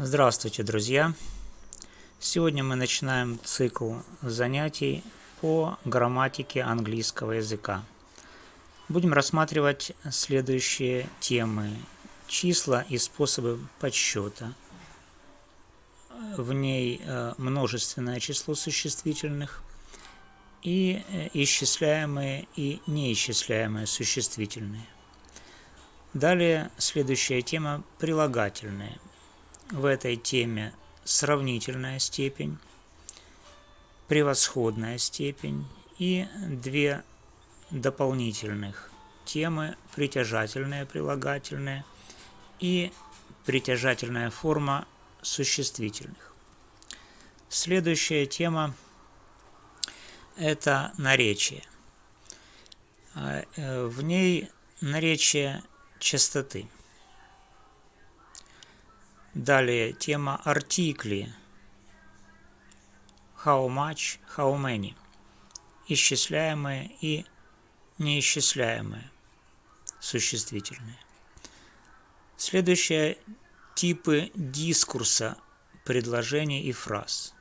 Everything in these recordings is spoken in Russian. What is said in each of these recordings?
Здравствуйте, друзья! Сегодня мы начинаем цикл занятий по грамматике английского языка. Будем рассматривать следующие темы. Числа и способы подсчета. В ней э, множественное число существительных и э, исчисляемые и неисчисляемые существительные. Далее следующая тема – прилагательные – в этой теме сравнительная степень, превосходная степень и две дополнительных темы притяжательные, прилагательные и притяжательная форма существительных. Следующая тема – это наречие. А, э, в ней наречие частоты – Далее тема артикли. How much, how many. Исчисляемые и неисчисляемые существительные. Следующее – типы дискурса, предложений и фраз,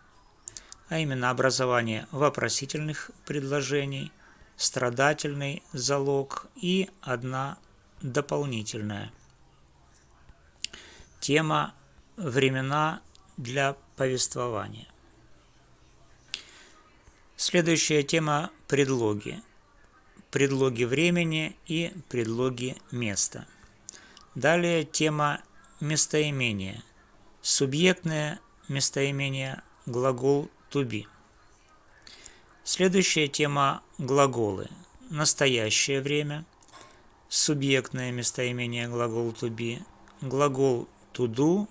а именно образование вопросительных предложений, страдательный залог и одна дополнительная. Тема времена для повествования. Следующая тема – предлоги. Предлоги времени и предлоги места. Далее тема местоимения. Субъектное местоимение глагол be. Следующая тема – глаголы. Настоящее время. Субъектное местоимение глагол be. Глагол do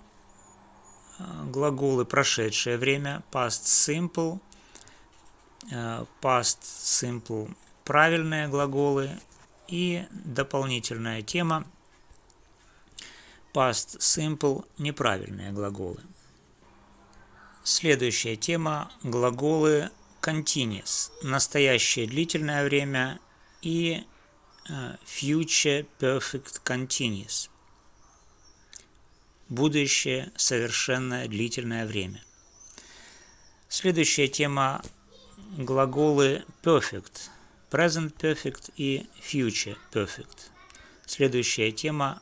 глаголы прошедшее время, past simple, э, past simple правильные глаголы и дополнительная тема past simple неправильные глаголы. Следующая тема – глаголы continuous, настоящее длительное время и э, future perfect continuous – будущее совершенное длительное время. Следующая тема – глаголы perfect, present perfect и future perfect. Следующая тема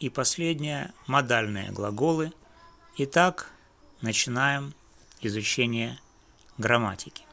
и последняя – модальные глаголы. Итак, начинаем изучение грамматики.